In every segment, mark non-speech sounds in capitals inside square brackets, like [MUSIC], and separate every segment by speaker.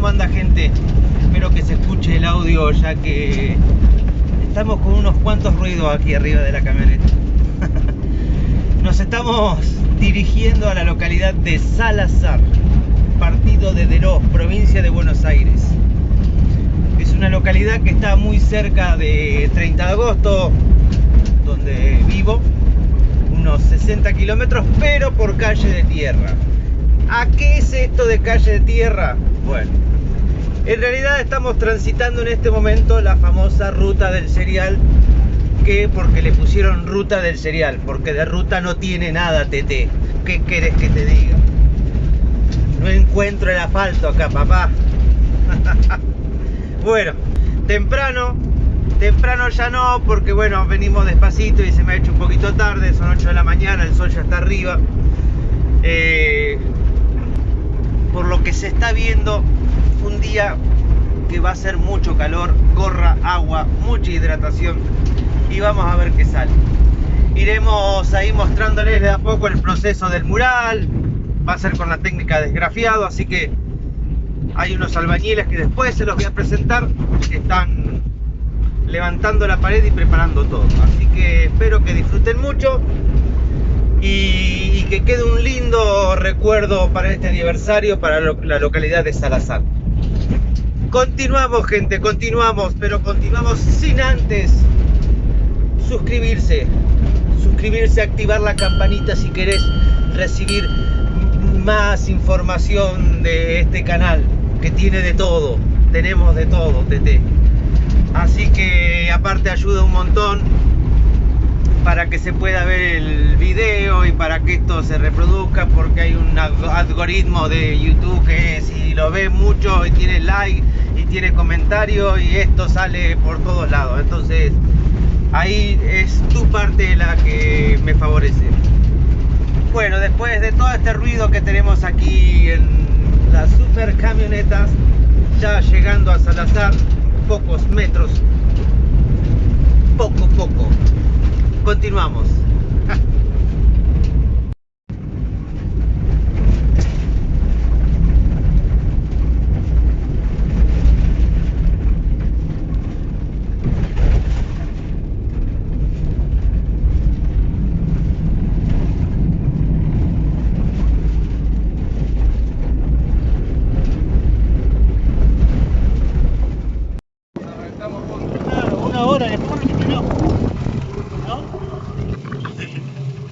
Speaker 1: ¿cómo anda gente? Espero que se escuche el audio ya que estamos con unos cuantos ruidos aquí arriba de la camioneta. [LAUGHS] Nos estamos dirigiendo a la localidad de Salazar, partido de Deros, provincia de Buenos Aires. Es una localidad que está muy cerca de 30 de agosto, donde vivo, unos 60 kilómetros, pero por calle de tierra. ¿A qué es esto de calle de tierra? Bueno, en realidad estamos transitando en este momento la famosa ruta del cereal, que porque le pusieron ruta del cereal, porque de ruta no tiene nada, TT. ¿Qué querés que te diga? No encuentro el asfalto acá, papá. [LAUGHS] bueno, temprano, temprano ya no, porque bueno, venimos despacito y se me ha hecho un poquito tarde, son 8 de la mañana, el sol ya está arriba. Eh, por lo que se está viendo un día que va a ser mucho calor, gorra, agua, mucha hidratación y vamos a ver qué sale. Iremos ahí mostrándoles de a poco el proceso del mural, va a ser con la técnica desgrafiado, así que hay unos albañiles que después se los voy a presentar, que están levantando la pared y preparando todo. Así que espero que disfruten mucho y, que quede un lindo recuerdo para este aniversario para la localidad de Salazar. Continuamos gente, continuamos, pero continuamos sin antes suscribirse, suscribirse, activar la campanita si querés recibir más información de este canal que tiene de todo, tenemos de todo, TT. Así que aparte ayuda un montón para que se pueda ver el video y para que esto se reproduzca porque hay un algoritmo de YouTube que si lo ve mucho y tiene like y tiene comentarios y esto sale por todos lados. Entonces ahí es tu parte la que me favorece. Bueno después de todo este ruido que tenemos aquí en las super camionetas ya llegando a Salazar pocos metros poco poco Continuamos. [LAUGHS]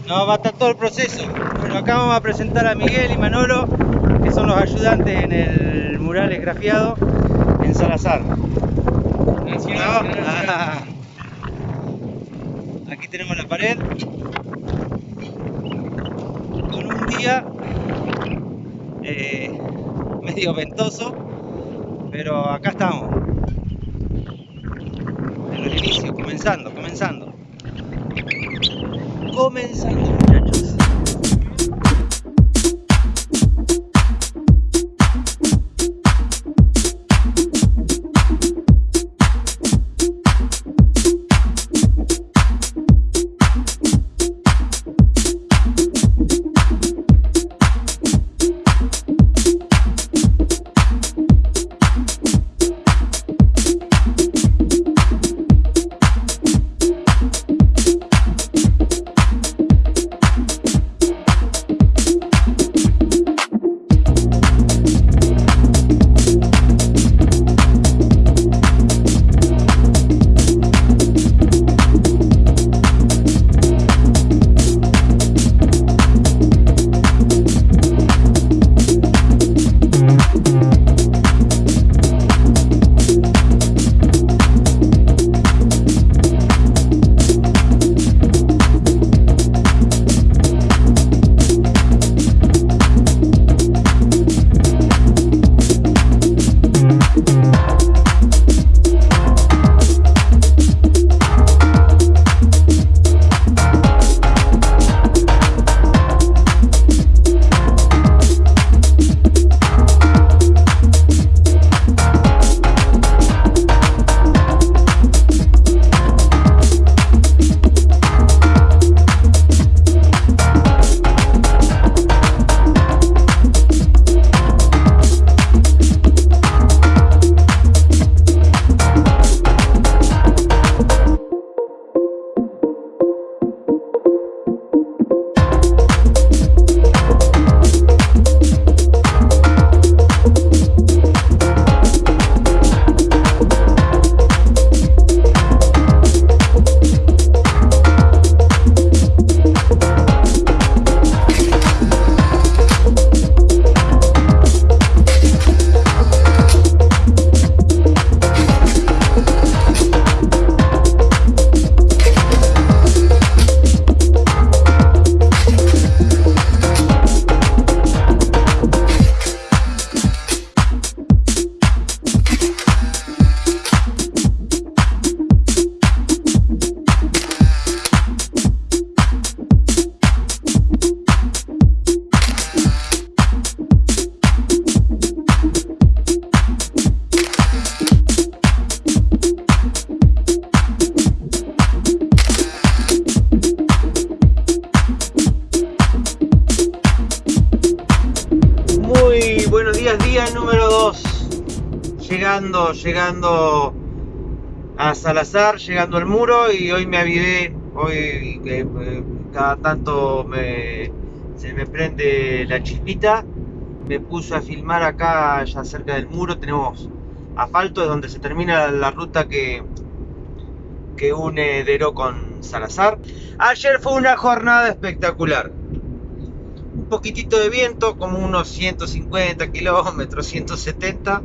Speaker 1: No, va a estar todo el proceso. Bueno, acá vamos a presentar a Miguel y Manolo, que son los ayudantes en el mural esgrafiado en Salazar. Aquí tenemos la pared. Con un día eh, medio ventoso, pero acá estamos. En el inicio, comenzando, comenzando comenzando Llegando, llegando a Salazar, llegando al muro y hoy me avivé. Hoy eh, cada tanto me, se me prende la chispita. Me puse a filmar acá, ya cerca del muro. Tenemos asfalto, es donde se termina la ruta que, que une Dero con Salazar. Ayer fue una jornada espectacular poquitito de viento, como unos 150 kilómetros, 170.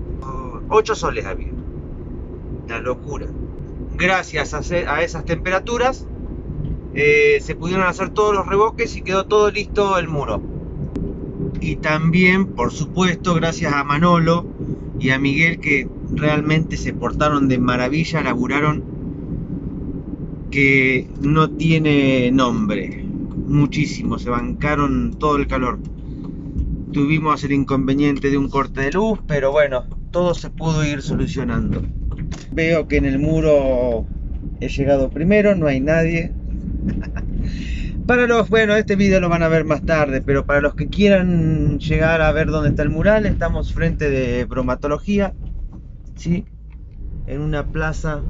Speaker 1: 8 soles había. La locura. Gracias a, esas temperaturas eh, se pudieron hacer todos los reboques y quedó todo listo el muro. Y también, por supuesto, gracias a Manolo y a Miguel que realmente se portaron de maravilla, laburaron que no tiene nombre muchísimo, se bancaron todo el calor. Tuvimos el inconveniente de un corte de luz, pero bueno, todo se pudo ir solucionando. Veo que en el muro he llegado primero, no hay nadie. [LAUGHS] para los, bueno, este video lo van a ver más tarde, pero para los que quieran llegar a ver dónde está el mural, estamos frente de bromatología, ¿sí? En una plaza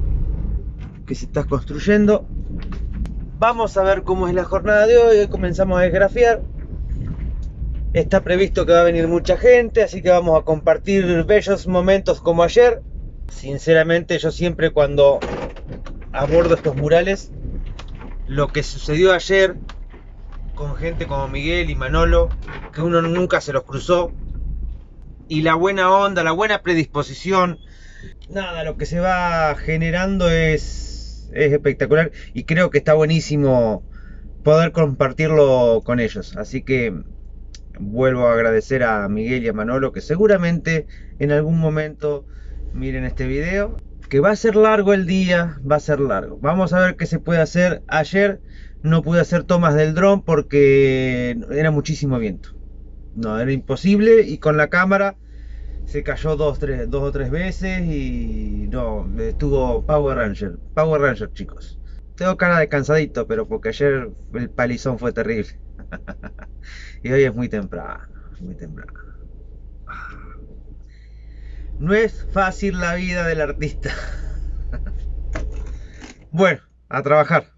Speaker 1: que se está construyendo Vamos a ver cómo es la jornada de hoy. Hoy comenzamos a desgrafiar. Está previsto que va a venir mucha gente, así que vamos a compartir bellos momentos como ayer. Sinceramente, yo siempre cuando abordo estos murales, lo que sucedió ayer con gente como Miguel y Manolo, que uno nunca se los cruzó, y la buena onda, la buena predisposición, nada, lo que se va generando es es espectacular y creo que está buenísimo poder compartirlo con ellos. Así que vuelvo a agradecer a Miguel y a Manolo que seguramente en algún momento miren este video. Que va a ser largo el día, va a ser largo. Vamos a ver qué se puede hacer. Ayer no pude hacer tomas del dron porque era muchísimo viento. No, era imposible y con la cámara se cayó dos, o tres veces y no, estuvo Power Ranger. Power Ranger, chicos. Tengo cara de cansadito, pero porque ayer el palizón fue terrible. [LAUGHS] y hoy es muy temprano, muy temprano. No es fácil la vida del artista. [LAUGHS] bueno, a trabajar.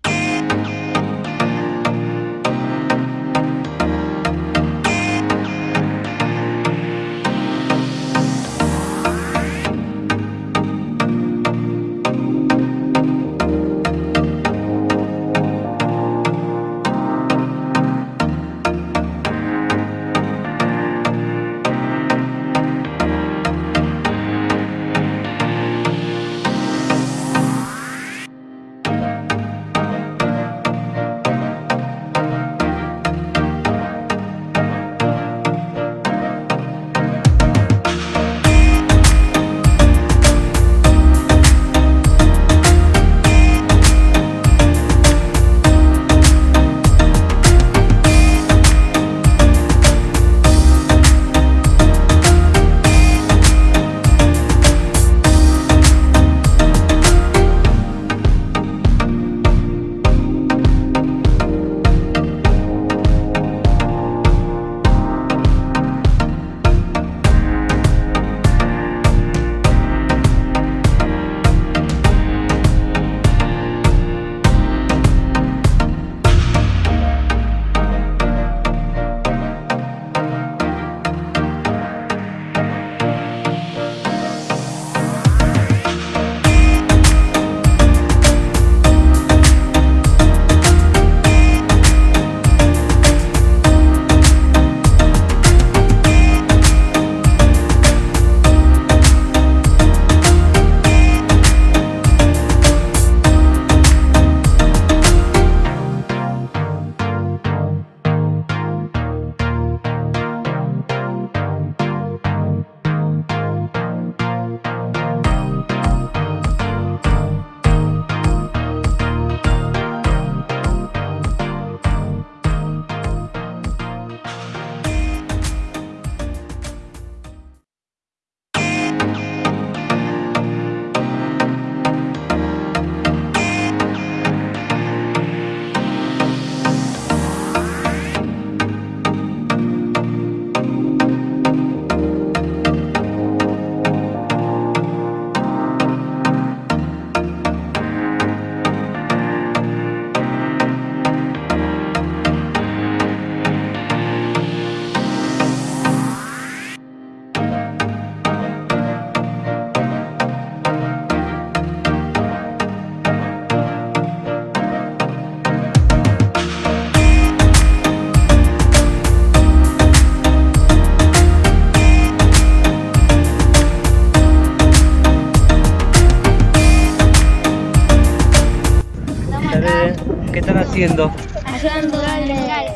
Speaker 1: Haciendo?
Speaker 2: Ayudando legales.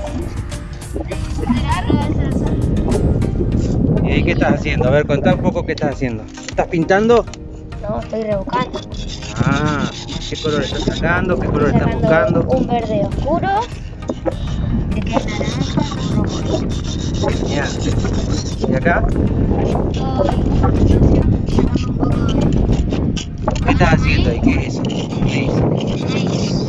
Speaker 1: ¿Y qué estás haciendo? A ver, contá un poco qué estás haciendo. ¿Estás pintando?
Speaker 2: No, estoy rebuscando.
Speaker 1: Ah, ¿qué color estás sacando? ¿Qué color estás buscando?
Speaker 2: Un verde oscuro. Que queda naranja, rojo.
Speaker 1: Genial. ¿Y acá? ¿Qué estás haciendo ahí? ¿Qué es eso? ¿Qué es?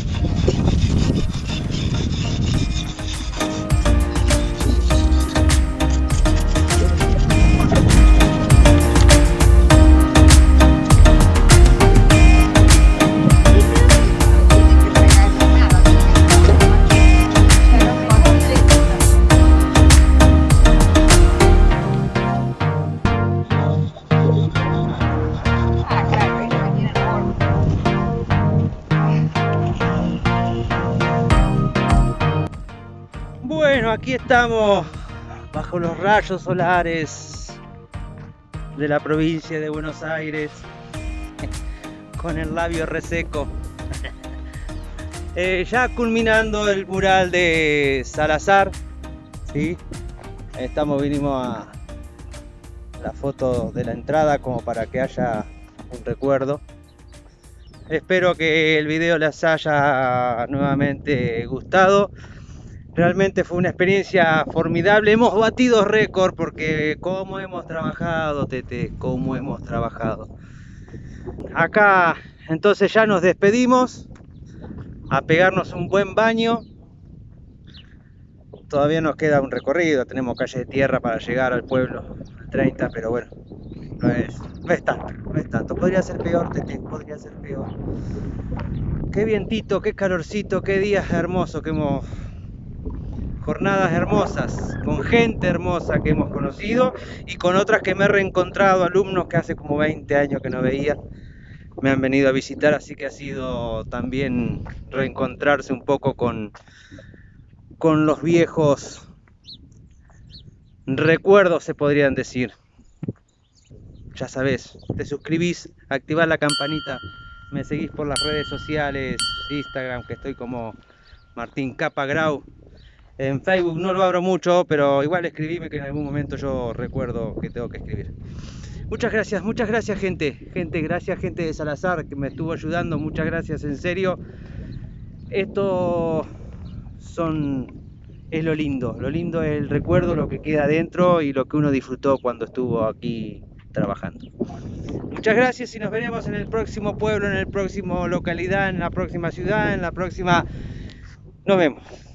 Speaker 1: Aquí estamos bajo los rayos solares de la provincia de Buenos Aires con el labio reseco. Eh, ya culminando el mural de Salazar, ¿sí? Estamos, vinimos a la foto de la entrada como para que haya un recuerdo. Espero que el video les haya nuevamente gustado. Realmente fue una experiencia formidable. Hemos batido récord porque cómo hemos trabajado, Tete, cómo hemos trabajado. Acá entonces ya nos despedimos a pegarnos un buen baño. Todavía nos queda un recorrido, tenemos calle de tierra para llegar al pueblo, al 30, pero bueno, no es, no es tanto, no es tanto. Podría ser peor, Tete, podría ser peor. Qué vientito, qué calorcito, qué días hermosos que hemos jornadas hermosas, con gente hermosa que hemos conocido y con otras que me he reencontrado, alumnos que hace como 20 años que no veía, me han venido a visitar, así que ha sido también reencontrarse un poco con, con los viejos recuerdos, se podrían decir. Ya sabes, te suscribís, activás la campanita, me seguís por las redes sociales, Instagram, que estoy como Martín Capa Grau. En Facebook no lo abro mucho, pero igual escribime que en algún momento yo recuerdo que tengo que escribir. Muchas gracias, muchas gracias gente, gente, gracias gente de Salazar que me estuvo ayudando, muchas gracias en serio. Esto es lo lindo, lo lindo es el recuerdo, lo que queda adentro y lo que uno disfrutó cuando estuvo aquí trabajando. Muchas gracias y nos veremos en el próximo pueblo, en el próximo localidad, en la próxima ciudad, en la próxima... Nos vemos.